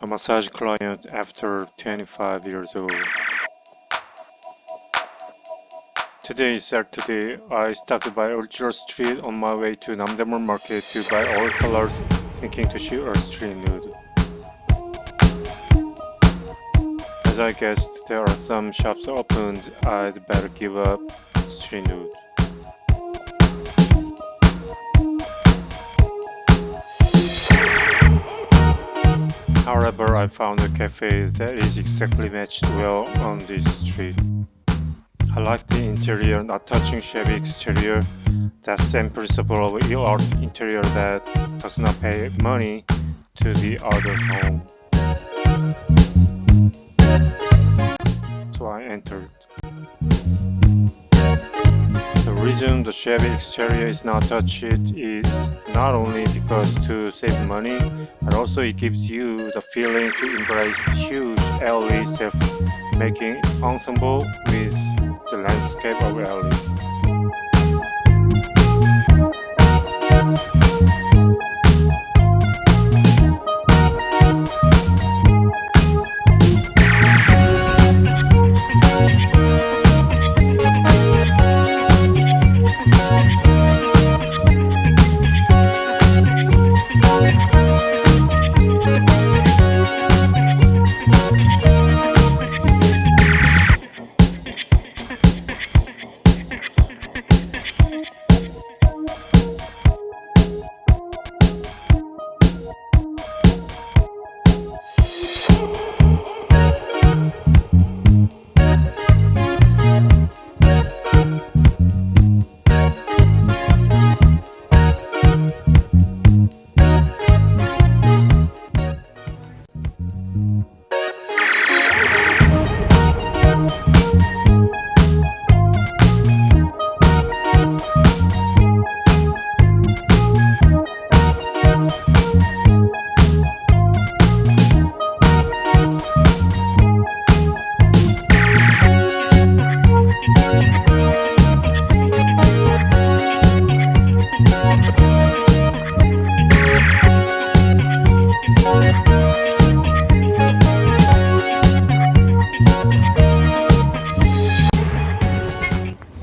a massage client after 25 years old. Today is Saturday. I stopped by Ultra Street on my way to Namdaemun Market to buy all colors, thinking to shoot a street nude. As I guessed there are some shops opened, I'd better give up street nude. However, I found a cafe that is exactly matched well on this street. I like the interior, not touching shabby exterior. That same principle of ill art interior that does not pay money to the other's home. So I entered. Reason the shabby exterior is not touched is not only because to save money, but also it gives you the feeling to embrace the huge alley self-making ensemble with the landscape of alley.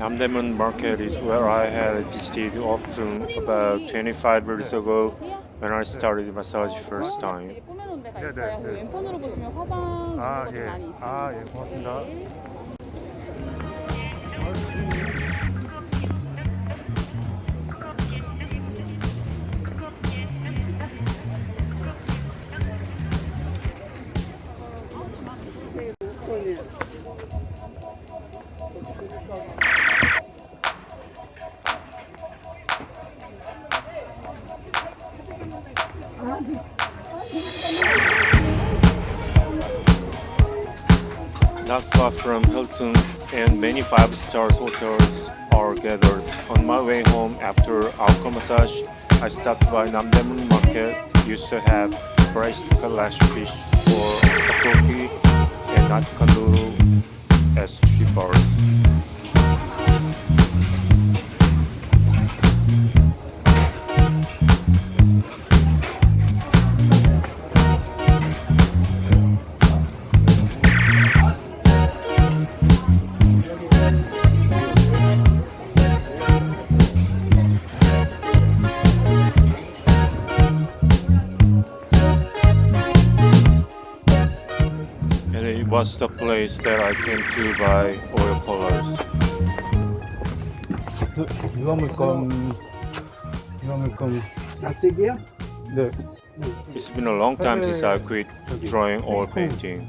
Namdaemun market is where I had visited often about 25 years ago when I started massage first time. 네네. 왼편으로 보시면 화방 아, 정도도 예. 많이 있습니다. 아, 예, 고맙습니다. 네. From Hilton and many five-star hotels are gathered. On my way home after alcohol massage, I stopped by Namdaemun Market. Used to have braised kalash fish for tteokbokki and not kanduru as street bars. was the place that I came to buy oil colors. You want me come? You want me come? It's been a long time since I quit drawing or painting.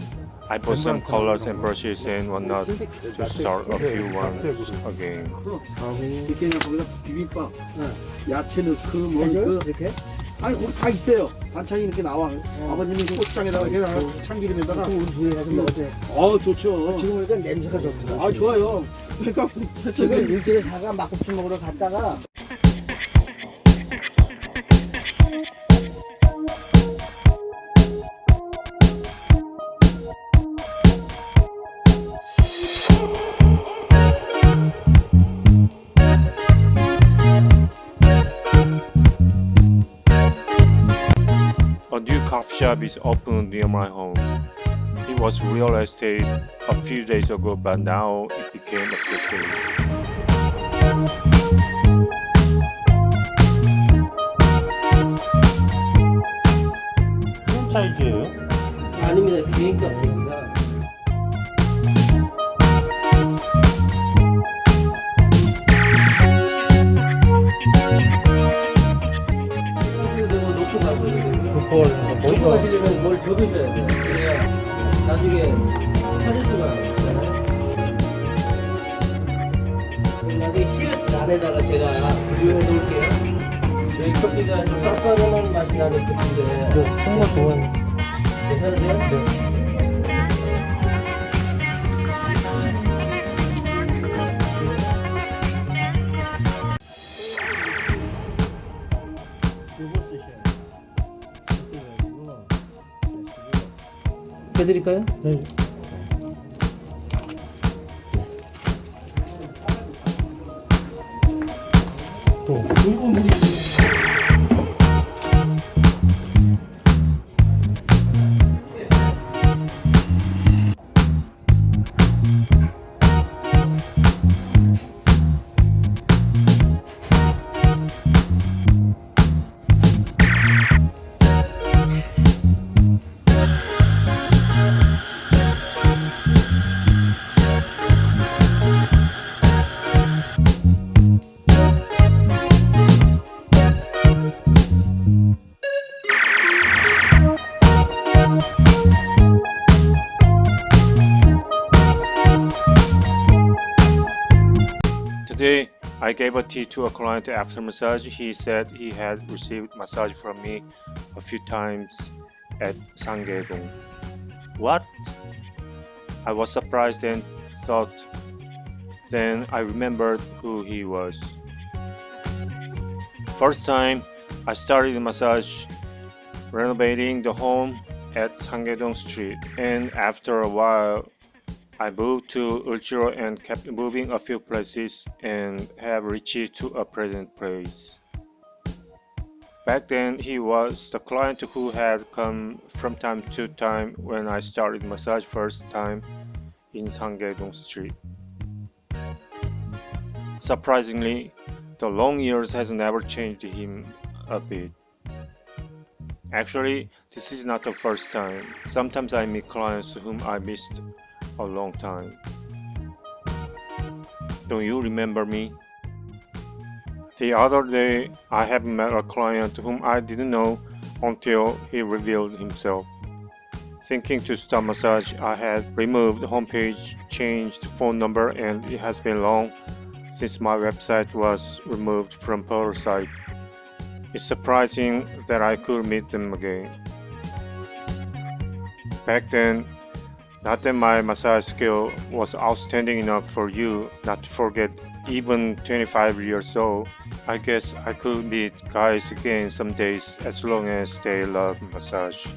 I bought some colors and brushes and whatnot to start a few ones again. 아니 거기 다 있어요. 반찬이 이렇게 나와. 아버님이 고추장에다가 이렇게 참기름에다가. 우리 둘이 가서 먹었지. 어 좋죠. 지금 보니까 냄새가 좋더라. 아 좋아요. 그러니까 지금 일주일에 사가 막국수 먹으러 갔다가 Shop is opened near my home. It was real estate a few days ago, but now it became a cafe. 안에다가 제가 비교해 놓을게요. 저희 커피가 좀 쌉싸름한 맛이 나는 커피인데 정말 좋아요. 괜찮으세요? 돼요. 해드릴까요? 네. Today, I gave a tea to a client after massage. He said he had received massage from me a few times at Sangedong. What? I was surprised and thought. Then I remembered who he was. First time I started massage renovating the home at Sangedong Street, and after a while, I moved to Ulchiro and kept moving a few places and have reached to a present place. Back then, he was the client who had come from time to time when I started massage first time in Sangedong Street. Surprisingly, the long years has never changed him a bit. Actually, this is not the first time. Sometimes I meet clients whom I missed a long time. Don't you remember me? The other day, I have met a client whom I didn't know until he revealed himself. Thinking to start massage, I had removed homepage, changed phone number, and it has been long since my website was removed from portal site. It's surprising that I could meet them again. Back then, not that my massage skill was outstanding enough for you not to forget even 25 years old. I guess I could meet guys again some days as long as they love massage.